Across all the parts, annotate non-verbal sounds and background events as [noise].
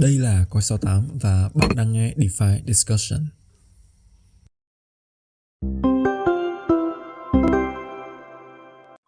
Đây là Coi 68 và bạn đang nghe DeFi Discussion.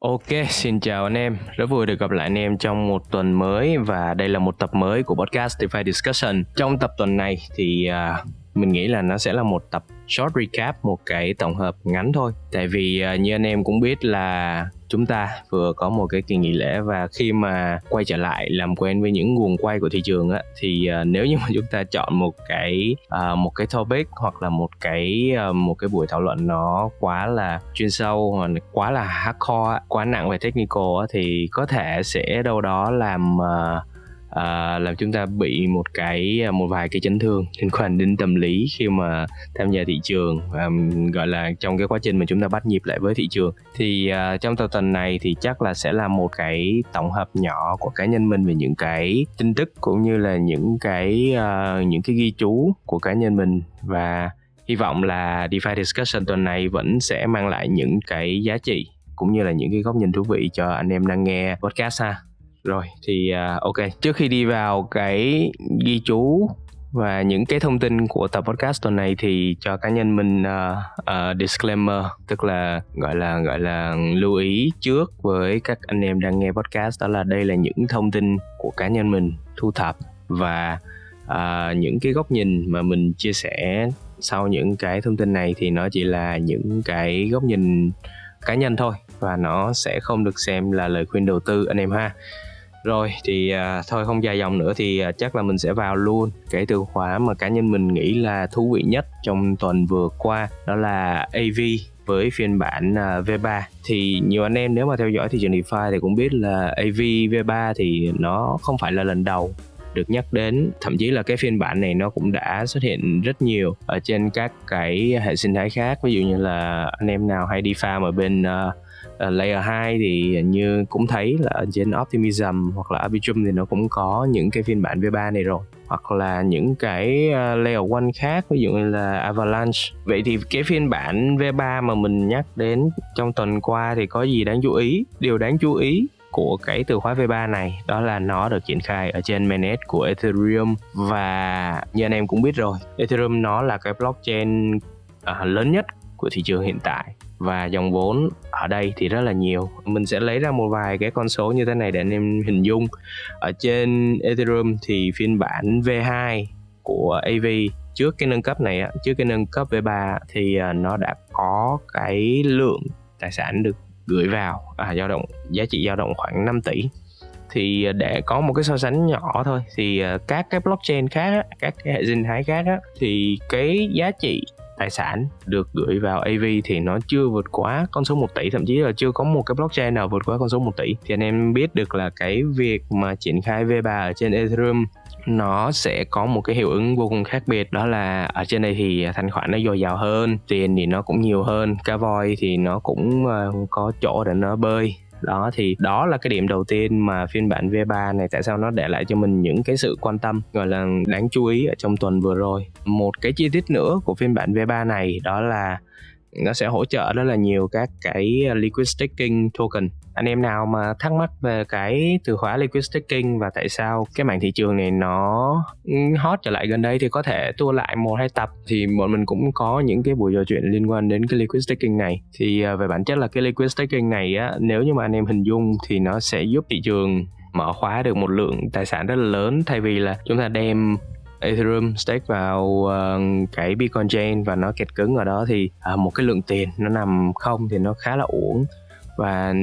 Ok, xin chào anh em. Rất vui được gặp lại anh em trong một tuần mới và đây là một tập mới của podcast DeFi Discussion. Trong tập tuần này thì uh, mình nghĩ là nó sẽ là một tập short recap một cái tổng hợp ngắn thôi. Tại vì à, như anh em cũng biết là chúng ta vừa có một cái kỳ nghỉ lễ và khi mà quay trở lại làm quen với những nguồn quay của thị trường á thì uh, nếu như mà [laughs] chúng ta chọn một cái uh, một cái topic hoặc là một cái uh, một cái buổi thảo luận nó quá là chuyên sâu hoặc quá là hardcore quá nặng về technical á, thì có thể sẽ đâu đó làm uh, à, làm chúng ta bị một cái à, một vài cái chấn thương liên quan đến tâm lý khi mà tham gia thị trường à, gọi là trong cái quá trình mà chúng ta bắt nhịp lại với thị trường. Thì à, trong tập tuần này thì chắc là sẽ là một cái tổng hợp nhỏ của cá nhân mình về những cái tin tức cũng như là những cái à, những cái ghi chú của cá nhân mình. Và hy vọng là DeFi Discussion tuần này vẫn sẽ mang lại những cái giá trị cũng như là những cái góc nhìn thú vị cho anh em đang nghe podcast ha rồi thì uh, ok. Trước khi đi vào cái ghi chú và những cái thông tin của tập podcast tuần này thì cho cá nhân mình uh, uh, disclaimer tức là gọi là gọi là lưu ý trước với các anh em đang nghe podcast đó là đây là những thông tin của cá nhân mình thu thập và uh, những cái góc nhìn mà mình chia sẻ sau những cái thông tin này thì nó chỉ là những cái góc nhìn cá nhân thôi và nó sẽ không được xem là lời khuyên đầu tư anh em ha. Rồi thì à, thôi không dài dòng nữa thì à, chắc là mình sẽ vào luôn. Cái từ khóa mà cá nhân mình nghĩ là thú vị nhất trong tuần vừa qua đó là AV với phiên bản à, V3 thì nhiều anh em nếu mà theo dõi thị trường DeFi thì cũng biết là AV V3 thì nó không phải là lần đầu được nhắc đến. Thậm chí là cái phiên bản này nó cũng đã xuất hiện rất nhiều ở trên các cái hệ sinh thái khác. Ví dụ như là anh em nào hay đi farm ở bên uh, uh, layer 2 thì như cũng thấy là trên Optimism hoặc là Arbitrum thì nó cũng có những cái phiên bản V3 này rồi. Hoặc là những cái ờ, layer 1 khác ví dụ như là Avalanche. Vậy thì cái phiên bản V3 mà mình nhắc đến trong tuần qua thì có gì đáng chú ý? Điều đáng chú ý của cái từ khóa V3 này đó là nó được triển khai ở trên mainnet của Ethereum. Và như anh em cũng biết rồi Ethereum nó là cái blockchain uh, lớn nhất của thị trường hiện tại và dòng vốn ở đây thì rất là nhiều. Mình sẽ lấy ra một vài cái con số như thế này để anh em hình dung. Ở trên Ethereum thì phiên bản V2 của AV trước cái nâng cấp này trước cái nâng cấp V3 thì à, nó đã có cái lượng tài sản được gửi vào à, dao động giá trị dao động khoảng 5 tỷ. Thì à, để có một cái so sánh nhỏ thôi thì à, các cái blockchain khác các cái hệ sinh thái khác thì cái giá trị tài sản được gửi vào AV thì nó chưa vượt quá con số 1 tỷ, thậm chí là chưa có một cái blockchain nào vượt quá con số 1 tỷ. Thì anh em biết được là cái việc mà triển khai V3 ở trên Ethereum, nó sẽ có một cái hiệu ứng vô cùng khác biệt, đó là ở trên đây thì thanh khoản nó dồi dào hơn, tiền thì nó cũng nhiều hơn cá voi thì nó cũng ờ, có chỗ để nó bơi đó, thì đó là cái điểm đầu tiên mà phiên bản V3 này, tại sao nó để lại cho mình những cái sự quan tâm, gọi là đáng chú ý ở trong tuần vừa rồi. Một cái chi tiết nữa của phiên bản V3 này đó là nó sẽ hỗ trợ rất là nhiều các cái liquid staking token anh em nào mà thắc mắc về cái từ khóa liquid staking và tại sao cái mảng thị trường này nó ừ, hot trở lại gần đây thì có thể tua lại một hai tập thì bọn mình cũng có những cái buổi trò chuyện liên quan đến cái liquid staking này. Thì à, về bản chất là cái liquid staking này á nếu như mà anh em hình dung thì nó sẽ giúp thị trường mở khóa được một lượng tài sản rất là lớn thay vì là chúng ta đem Ethereum stake vào uh, cái Bitcoin chain và nó kẹt cứng ở đó thì uh, một cái lượng tiền nó nằm không thì nó khá là uổng và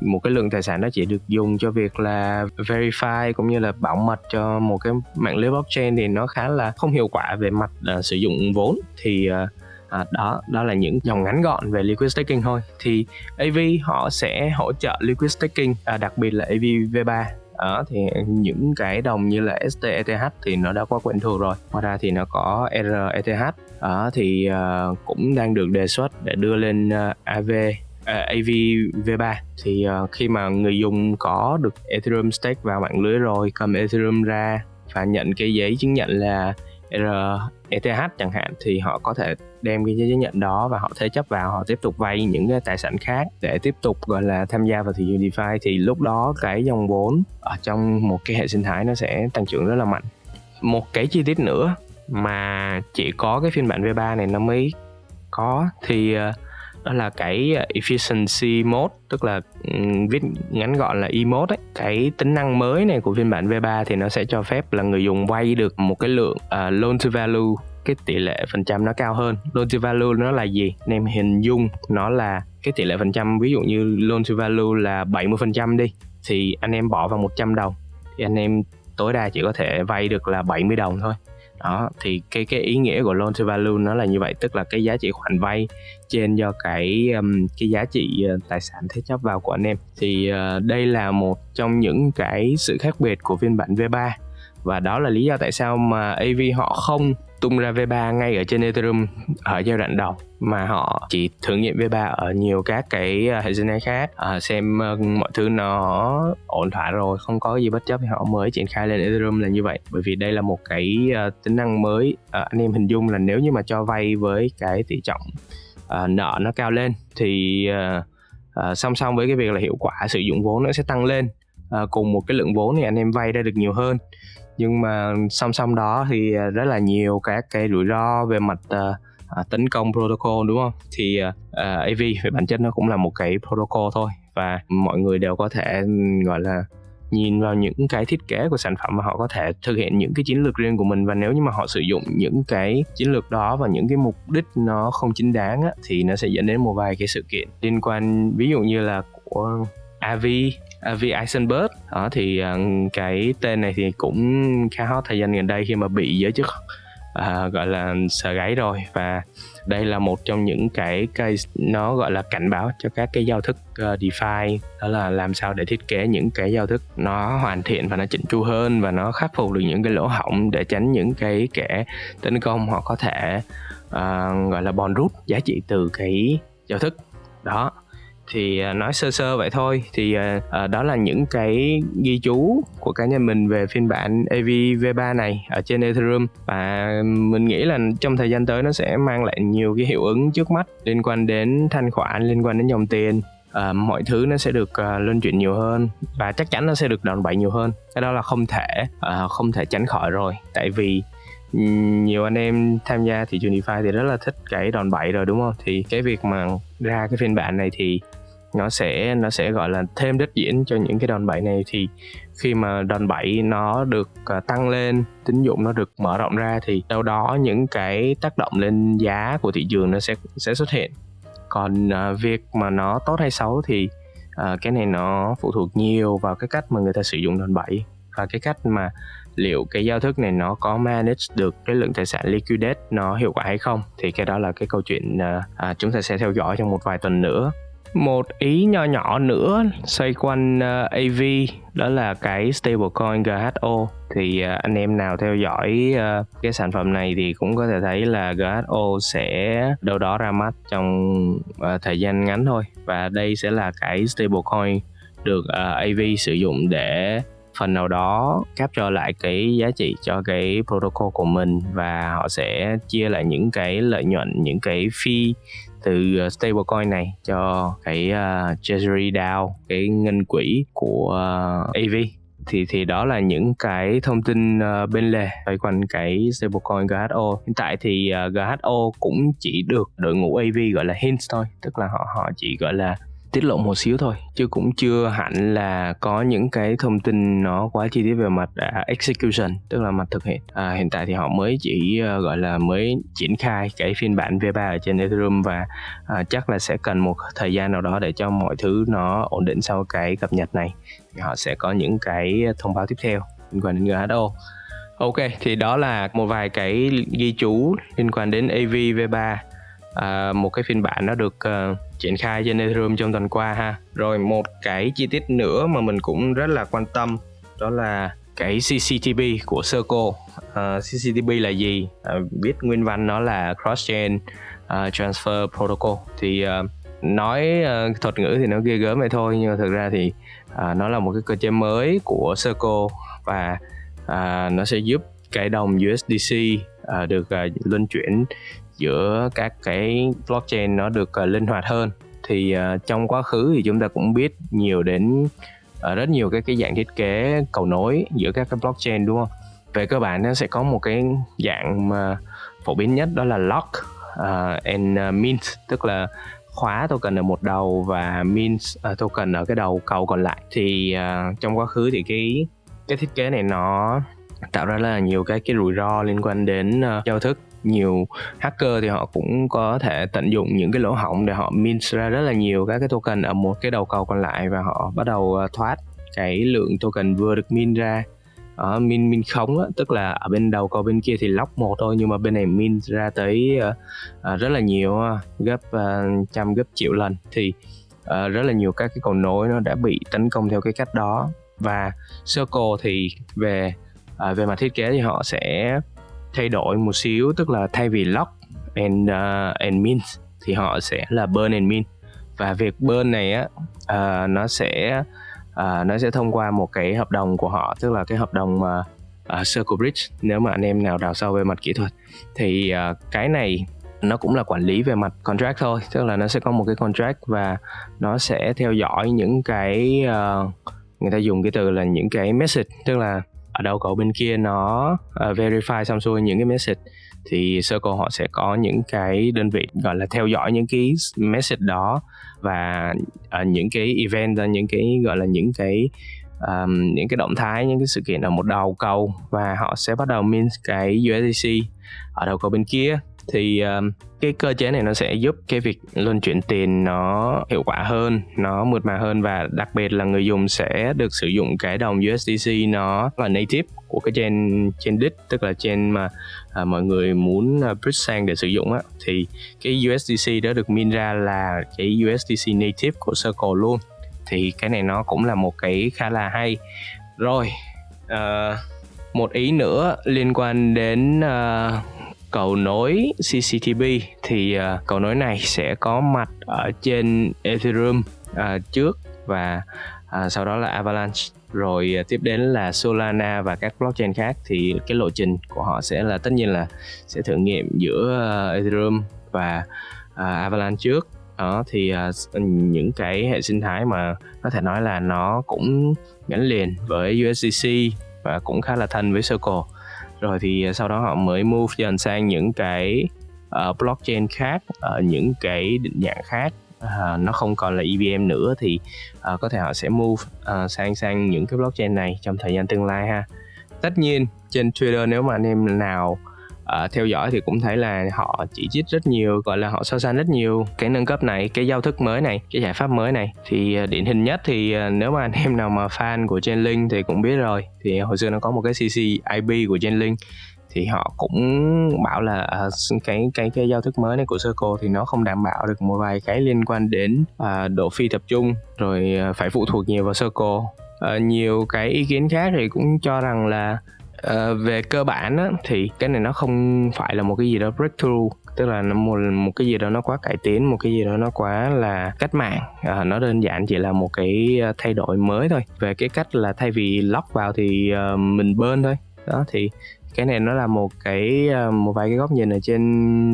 một cái lượng tài sản nó chỉ được dùng cho việc là verify cũng như là bảo mật cho một cái mạng lưới blockchain thì nó khá là không hiệu quả về mặt uh, sử dụng vốn. Thì uh, À, đó đó là những dòng ngắn gọn về liquid staking thôi. Thì AV họ sẽ hỗ trợ liquid staking à, đặc biệt là AV V3 đó thì những cái đồng như là STETH thì nó đã quá quen thuộc rồi. Ngoài ra thì nó có RETH đó thì uh, cũng đang được đề xuất để đưa lên uh, AV À, AV V3 thì uh, khi mà người dùng có được Ethereum stake vào mạng lưới rồi cầm Ethereum ra và nhận cái giấy chứng nhận là ETH chẳng hạn thì họ có thể đem cái giấy chứng nhận đó và họ thế chấp vào họ tiếp tục vay những cái tài sản khác để tiếp tục gọi là tham gia vào thị trường DeFi. Thì lúc đó cái dòng vốn ở trong một cái hệ sinh thái nó sẽ tăng trưởng rất là mạnh. Một cái chi tiết nữa mà chỉ có cái phiên bản V3 này nó mới có thì uh, đó là cái ờ, efficiency mode tức là viết ngắn gọn là e mode ấy. cái tính năng mới này của phiên bản V3 thì nó sẽ cho phép là người dùng vay được một cái lượng uh, loan to value cái tỷ lệ phần trăm nó cao hơn. Loan to value nó là gì? Anh em hình dung nó là cái tỷ lệ phần trăm ví dụ như loan to value là 70 phần trăm đi thì anh em bỏ vào 100 đồng thì anh em tối đa chỉ có thể vay được là 70 đồng thôi đó thì cái cái ý nghĩa của loan to value nó là như vậy tức là cái giá trị khoản vay trên do cái um, cái giá trị uh, tài sản thế chấp vào của anh em. Thì uh, đây là một trong những cái sự khác biệt của phiên bản V3 và đó là lý do tại sao mà AV họ không tung ra V3 ngay ở trên Ethereum ở giai đoạn đầu mà họ chỉ thử nghiệm V3 ở nhiều các cái à, hệ sinh thái khác. À, xem uh, mọi thứ nó ổn thỏa rồi không có gì bất chấp thì họ mới triển khai lên Ethereum là như vậy. Bởi vì đây là một cái uh, tính năng mới uh, anh em hình dung là nếu như mà cho vay với cái tỷ trọng uh, nợ nó cao lên thì uh, uh, song song với cái việc là hiệu quả sử dụng vốn nó sẽ tăng lên. Uh, cùng một cái lượng vốn thì anh em vay ra được nhiều hơn nhưng mà song song đó thì à, rất là nhiều các cái rủi ro về mặt uh, uh, tấn công protocol đúng không? Thì uh, AV về bản chất nó cũng là một cái protocol thôi. Và mọi người đều có thể gọi là nhìn vào những cái thiết kế của sản phẩm và họ có thể thực hiện những cái chiến lược riêng của mình. Và nếu như mà họ sử dụng những cái chiến lược đó và những cái mục đích nó không chính đáng á, thì nó sẽ dẫn đến một vài cái sự kiện liên quan ví dụ như là của AV À, v. Eisenberg. Đó thì uh, cái tên này thì cũng khá hot thời gian gần đây khi mà bị giới chức uh, gọi là sợ gáy rồi. Và đây là một trong những cái case nó gọi là cảnh báo cho các cái giao thức uh, DeFi đó là làm sao để thiết kế những cái giao thức nó hoàn thiện và nó chỉnh chu hơn và nó khắc phục được những cái lỗ hổng để tránh những cái kẻ tấn công họ có thể uh, gọi là bòn rút giá trị từ cái giao thức. Đó thì à, nói sơ sơ vậy thôi. Thì uh, đó là những cái ghi chú của cá nhân mình về phiên bản AV V3 này ở trên Ethereum. Và mình nghĩ là trong thời gian tới nó sẽ mang lại nhiều cái hiệu ứng trước mắt liên quan đến thanh khoản liên quan đến dòng tiền. Uh, mọi thứ nó sẽ được uh, luân chuyển nhiều hơn và chắc chắn nó sẽ được đòn bẩy nhiều hơn. Cái đó là không thể uh, không thể tránh khỏi rồi. Tại vì nhiều anh em tham gia thị trường DeFi thì rất là thích cái đòn bẩy rồi đúng không? Thì cái việc mà ra cái phiên bản này thì nó sẽ nó sẽ gọi là thêm đất diễn cho những cái đòn bẩy này. Thì khi mà đòn bẩy nó được à, tăng lên tín dụng nó được mở rộng ra thì đâu đó những cái tác động lên giá của thị trường nó sẽ sẽ xuất hiện. Còn uh, việc mà nó tốt hay xấu thì uh, cái này nó phụ thuộc nhiều vào cái cách mà người ta sử dụng đòn bẩy và cái cách mà liệu cái giao thức này nó có manage được cái lượng tài sản liquidate nó hiệu quả hay không. Thì cái đó là cái câu chuyện uh, chúng ta sẽ theo dõi trong một vài tuần nữa một ý nho nhỏ nữa xoay quanh ờ, uh, AV đó là cái stablecoin GHO thì uh, anh em nào theo dõi uh, cái sản phẩm này thì cũng có thể thấy là GHO sẽ đâu đó ra mắt trong uh, thời gian ngắn thôi. Và đây sẽ là cái stablecoin được uh, AV sử dụng để phần nào đó capture lại cái giá trị cho cái protocol của mình. Và họ sẽ chia lại những cái lợi nhuận những cái fee từ ờ, stablecoin này cho cái uh, treasury DAO cái ngân quỹ của ờ, uh, AV thì thì đó là những cái thông tin uh, bên lề xoay quanh cái stablecoin GHO hiện tại thì uh, GHO cũng chỉ được đội ngũ AV gọi là hints thôi tức là họ họ chỉ gọi là tiết lộ một xíu thôi chứ cũng chưa hẳn là có những cái thông tin nó quá chi tiết về mặt à, execution tức là mặt thực hiện. À, hiện tại thì họ mới chỉ ờ, gọi là mới triển khai cái phiên bản V3 ở trên Ethereum và à, chắc là sẽ cần một thời gian nào đó để cho mọi thứ nó ổn định sau cái cập nhật này. Thì họ sẽ có những cái thông báo tiếp theo liên quan đến GHO Ok, thì đó là một vài cái ghi chú liên quan đến AV V3 à, một cái phiên bản nó được uh, triển khai trên Ethereum trong tuần qua ha. Rồi một cái chi tiết nữa mà mình cũng rất là quan tâm đó là cái CCTP của Circle uh, ờ, CCTP là gì? Uh, biết nguyên văn nó là cross chain uh, ờ, transfer protocol. Thì uh, nói uh, thuật ngữ thì nó ghê gớm vậy thôi nhưng mà thực ra thì uh, nó là một cái cơ chế mới của Circle và uh, nó sẽ giúp cái đồng USDC uh, được uh, luân chuyển giữa các cái blockchain nó được uh, linh hoạt hơn. Thì uh, trong quá khứ thì chúng ta cũng biết nhiều đến uh, rất nhiều cái cái dạng thiết kế cầu nối giữa các cái blockchain đúng không? Về cơ bản nó sẽ có một cái dạng mà phổ biến nhất đó là lock uh, and uh, mint. Tức là khóa token ở một đầu và mint uh, token ở cái đầu cầu còn lại. Thì uh, trong quá khứ thì cái cái thiết kế này nó tạo ra là nhiều cái cái rủi ro liên quan đến uh, giao thức nhiều hacker thì họ cũng có thể tận dụng những cái lỗ hổng để họ min ra rất là nhiều các cái token ở một cái đầu cầu còn lại và họ bắt đầu ờ, thoát cái lượng token vừa được min ra. Ở min min không á, tức là ở bên đầu cầu bên kia thì lóc một thôi nhưng mà bên này min ra tới uh, rất là nhiều gấp uh, trăm gấp triệu lần. Thì uh, rất là nhiều các cái cầu nối nó đã bị tấn công theo cái cách đó. Và circle thì về uh, về mặt thiết kế thì họ sẽ thay đổi một xíu tức là thay vì lock and uh, and mint thì họ sẽ là burn and mint. Và việc burn này á uh, nó sẽ uh, nó sẽ thông qua một cái hợp đồng của họ tức là cái hợp đồng mà uh, Circle Bridge nếu mà anh em nào đào sâu về mặt kỹ thuật. Thì uh, cái này nó cũng là quản lý về mặt contract thôi tức là nó sẽ có một cái contract và nó sẽ theo dõi những cái uh, người ta dùng cái từ là những cái message tức là ở đâu cầu bên kia nó uh, verify xong xuôi những cái message thì Circle họ sẽ có những cái đơn vị gọi là theo dõi những cái message đó và uh, những cái event ờ, những cái gọi là những cái um, những cái động thái những cái sự kiện ở một đầu cầu và họ sẽ bắt đầu mint cái USDC ở đầu cầu bên kia thì um, cái cơ chế này nó sẽ giúp cái việc luân chuyển tiền nó hiệu quả hơn nó mượt mà hơn và đặc biệt là người dùng sẽ được sử dụng cái đồng USDC nó là native của cái chain chain đích tức là chain mà à, mọi người muốn à, uh, bridge sang để sử dụng á. Thì cái USDC đó được min ra là cái USDC native của Circle luôn. Thì cái này nó cũng là một cái khá là hay. Rồi uh, một ý nữa liên quan đến uh, cầu nối CCTP thì à, uh, cầu nối này sẽ có mặt ở trên Ethereum uh, trước và uh, sau đó là Avalanche. Rồi uh, tiếp đến là Solana và các blockchain khác thì cái lộ trình của họ sẽ là tất nhiên là sẽ thử nghiệm giữa uh, Ethereum và uh, Avalanche trước. Đó thì uh, những cái hệ sinh thái mà có thể nói là nó cũng gắn liền với USDC và cũng khá là thân với Circle rồi thì à, sau đó họ mới move dần sang những cái uh, blockchain khác ở uh, những cái định dạng khác. Uh, nó không còn là EVM nữa thì uh, có thể họ sẽ move uh, sang sang những cái blockchain này trong thời gian tương lai ha. Tất nhiên trên Twitter nếu mà anh em nào uh, theo dõi thì cũng thấy là họ chỉ trích rất nhiều gọi là họ so sánh rất nhiều cái nâng cấp này cái giao thức mới này cái giải pháp mới này. Thì uh, điển hình nhất thì uh, nếu mà anh [laughs] em nào mà fan của Chainlink thì cũng biết rồi. Thì hồi xưa nó có một cái CC IP của Chainlink thì họ cũng bảo là uh, cái cái cái giao thức mới này của Circle thì nó không đảm bảo được một vài cái liên quan đến uh, độ phi tập trung rồi uh, phải phụ thuộc nhiều vào Circle. Uh, nhiều cái ý kiến khác thì cũng cho rằng là uh, về cơ bản á, thì cái này nó không phải là một cái gì đó breakthrough tức là nó một một cái gì đó nó quá cải tiến một cái gì đó nó quá là cách mạng. À, nó đơn giản chỉ là một cái ờ, thay đổi mới thôi. Về cái cách là thay vì lock vào thì uh, mình bên thôi. Đó thì cái này nó là một cái một vài cái góc nhìn ở trên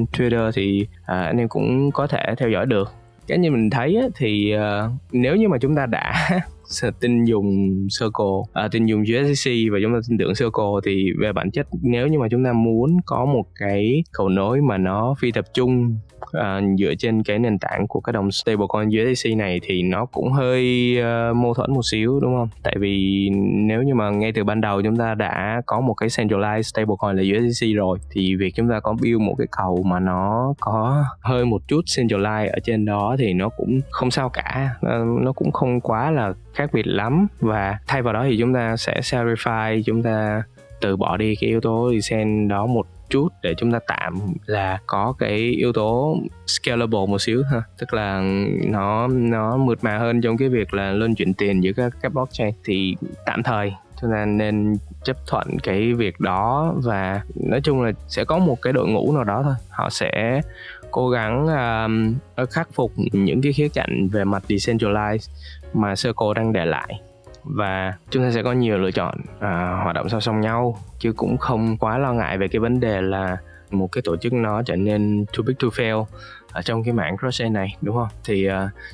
Twitter thì à, anh em cũng có thể theo dõi được cái như mình thấy á, thì uh, nếu như mà chúng ta đã [laughs] tin dùng Circle, à, tin dùng USDC và chúng ta tin tưởng Circle thì về bản chất nếu như mà chúng ta muốn có một cái cầu nối mà nó phi tập trung uh, dựa trên cái nền tảng của cái đồng stablecoin USDC này thì nó cũng hơi uh, mâu thuẫn một xíu đúng không? Tại vì nếu như mà ngay từ ban đầu chúng ta đã có một cái centralized stablecoin là USDC rồi thì việc chúng ta có build một cái cầu mà nó có hơi một chút centralized ở trên đó thì nó cũng không sao cả, uh, nó cũng không quá là khác biệt lắm và thay vào đó thì chúng ta sẽ verify chúng ta từ bỏ đi cái yếu tố design đó một chút để chúng ta tạm là có cái yếu tố scalable một xíu ha. Tức là nó nó mượt mà hơn trong cái việc là luân chuyển tiền giữa các các blockchain. Thì tạm thời chúng ta nên chấp thuận cái việc đó và nói chung là sẽ có một cái đội ngũ nào đó thôi. Họ sẽ cố gắng um, khắc phục những cái khía cạnh về mặt decentralized mà Circle đang để lại và chúng ta sẽ có nhiều lựa chọn à, hoạt động song song nhau chứ cũng không quá lo ngại về cái vấn đề là một cái tổ chức nó trở nên too big to fail ở trong cái mảng crochet này đúng không? Thì uh,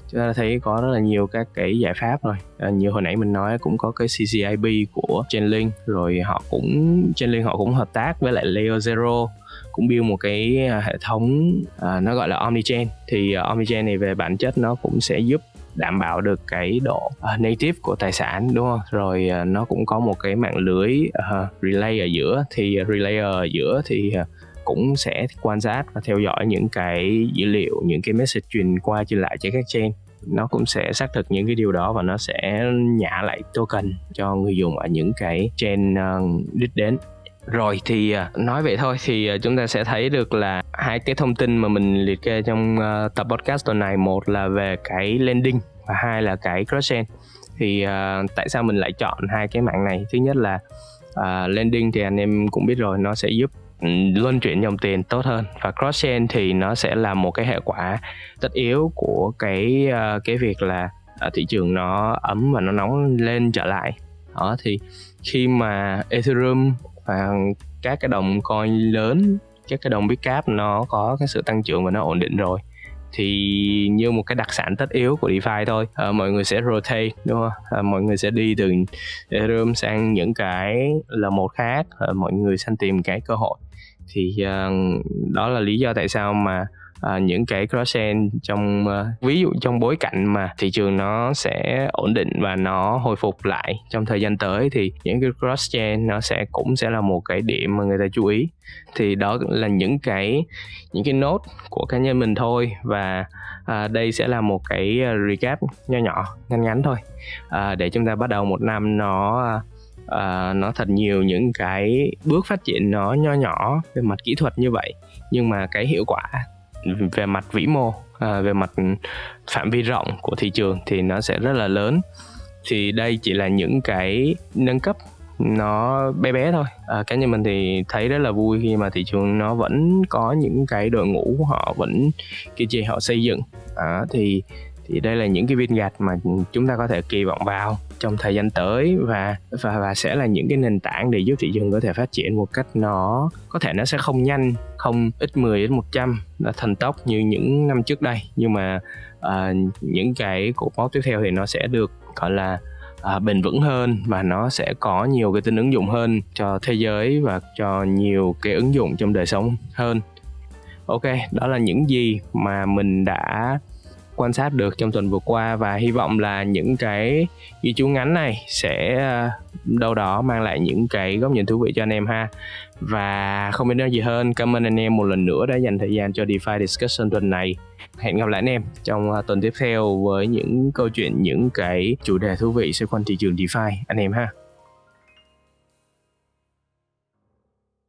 chúng ta thấy có rất là nhiều các cái giải pháp rồi. Uh, như hồi nãy mình nói cũng có cái CCIB của Chainlink rồi họ cũng Chainlink họ cũng hợp tác với lại Layer Zero cũng build một cái à, hệ thống uh, nó gọi là omnichain. Thì uh, omnichain này về bản chất nó cũng sẽ giúp đảm bảo được cái độ uh, native của tài sản đúng không? Rồi uh, nó cũng có một cái mạng lưới uh, relay ở giữa. Thì uh, relay ở giữa thì uh, cũng sẽ quan sát và theo dõi những cái dữ liệu những cái message truyền qua truyền lại trên các chain. Nó cũng sẽ xác thực những cái điều đó và nó sẽ nhả lại token cho người dùng ở những cái chain uh, đích đến rồi thì à, nói vậy thôi thì à, chúng ta sẽ thấy được là hai cái thông tin mà mình liệt kê trong ờ, tập podcast tuần này. Một là về cái landing và hai là cái cross chain. Thì uh, tại sao mình lại chọn hai cái mạng này? Thứ nhất là uh, landing thì anh em cũng biết rồi nó sẽ giúp ừ, luân chuyển dòng tiền tốt hơn. Và cross chain thì nó sẽ là một cái hệ quả tất yếu của cái uh, cái việc là uh, thị trường nó ấm và nó nóng lên trở lại. Đó thì khi mà ethereum và các cái đồng coin lớn các cái đồng Bitcap nó có cái sự tăng trưởng và nó ổn định rồi. Thì như một cái đặc sản tất yếu của DeFi thôi à, mọi người sẽ rotate đúng không? À, mọi người sẽ đi từ Ethereum sang những cái là một khác à, mọi người săn tìm cái cơ hội. Thì uh, đó là lý do tại sao mà à, những cái cross trong à, ví dụ trong bối cảnh mà thị trường nó sẽ ổn định và nó hồi phục lại trong thời gian tới thì những cái cross nó sẽ cũng sẽ là một cái điểm mà người ta chú ý. Thì đó là những cái những cái nốt của cá nhân mình thôi và à, đây sẽ là một cái à, recap nho nhỏ ngắn ngắn thôi. À, để chúng ta bắt đầu một năm nó uh, nó thật nhiều những cái bước phát triển nó nho nhỏ về mặt kỹ thuật như vậy nhưng mà cái hiệu quả về mặt vĩ mô à, về mặt phạm vi rộng của thị trường thì nó sẽ rất là lớn. Thì đây chỉ là những cái nâng cấp nó bé bé thôi. À, cá nhân mình thì thấy rất là vui khi mà thị trường nó vẫn có những cái đội ngũ họ vẫn kiên trì họ xây dựng. À, thì thì đây là những cái viên gạch mà chúng ta có thể kỳ vọng vào trong thời gian tới và và và sẽ là những cái nền tảng để giúp thị trường có thể phát triển một cách nó có thể nó sẽ không nhanh không ít 10 đến 100 là thần tốc như những năm trước đây. Nhưng mà uh, những cái cột mốc tiếp theo thì nó sẽ được gọi là à, bền vững hơn và nó sẽ có nhiều cái tính ứng dụng hơn cho thế giới và cho nhiều cái ứng dụng trong đời sống hơn. Ok đó là những gì mà mình đã quan sát được trong tuần vừa qua và hy vọng là những cái ghi chú ngắn này sẽ ờ, đâu đó mang lại những cái góc nhìn thú vị cho anh em ha. Và không biết nói gì hơn, cảm ơn anh em một lần nữa đã dành thời gian cho DeFi Discussion tuần này. Hẹn gặp lại anh em trong ờ, tuần tiếp theo với những câu chuyện, những cái chủ đề thú vị xoay quanh thị trường DeFi, anh em ha.